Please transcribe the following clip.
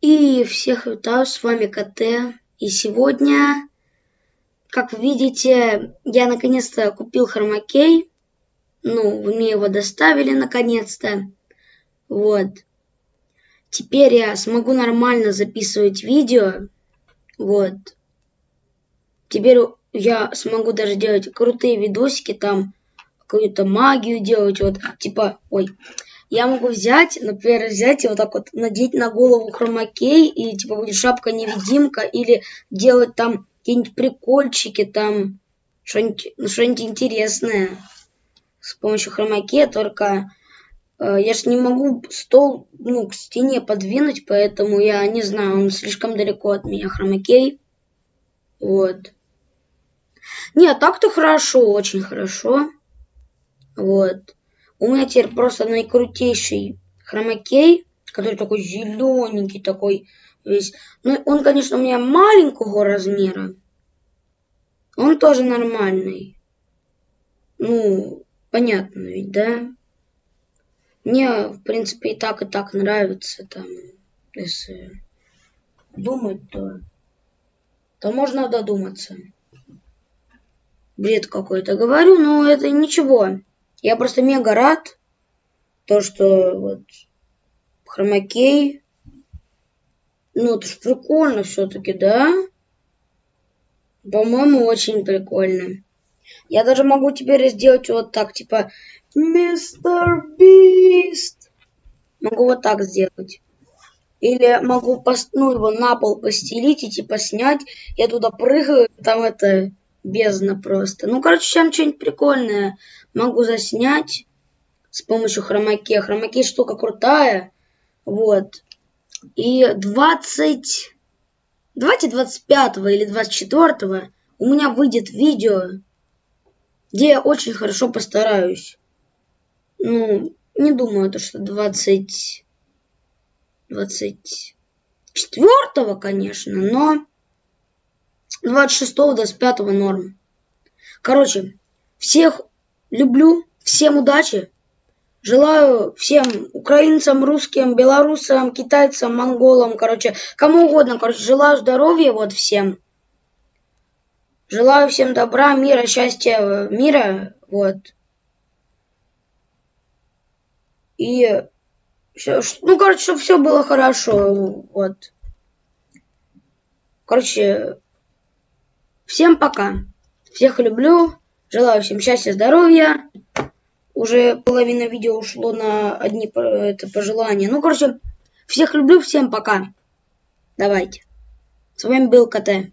И всех витаю, с вами КТ. И сегодня, как видите, я наконец-то купил хромакей. Ну, мне его доставили наконец-то. Вот. Теперь я смогу нормально записывать видео. Вот. Теперь я смогу даже делать крутые видосики, там какую-то магию делать, вот, типа, ой, я могу взять, например, взять и вот так вот надеть на голову хромакей, и типа будет шапка-невидимка, или делать там какие-нибудь прикольчики, там что-нибудь ну, что интересное с помощью хромакея, только э, я же не могу стол ну, к стене подвинуть, поэтому я не знаю, он слишком далеко от меня хромакей. Вот. Нет, так-то хорошо, очень хорошо. Вот. У меня теперь просто наикрутейший хромакей, который такой зелененький такой весь. Ну, он, конечно, у меня маленького размера. Он тоже нормальный. Ну, понятно ведь, да? Мне, в принципе, и так, и так нравится там, если думать, то, то можно додуматься. Бред какой-то говорю, но это ничего. Я просто мега рад, то, что вот хромакей, ну, это ж прикольно все-таки, да? По-моему, очень прикольно. Я даже могу теперь сделать вот так, типа, Мистер Бист. Могу вот так сделать. Или могу пост, ну, его на пол постелить и типа снять. Я туда прыгаю, там это бездна просто. Ну, короче, там что-нибудь прикольное могу заснять с помощью хромаке. Хромаке штука крутая. Вот. И 20... Давайте 25 или 24 у меня выйдет видео, где я очень хорошо постараюсь. Ну, не думаю, то, что 20... 24 конечно, но 26-25 норм. Короче, всех люблю, всем удачи. Желаю всем украинцам, русским, белорусам, китайцам, монголам, короче, кому угодно, короче, желаю здоровья вот всем. Желаю всем добра, мира, счастья, мира, вот. И, ну, короче, чтобы все было хорошо, вот. Короче, Всем пока. Всех люблю. Желаю всем счастья, здоровья. Уже половина видео ушло на одни это, пожелания. Ну, короче, всех люблю, всем пока. Давайте. С вами был КТ.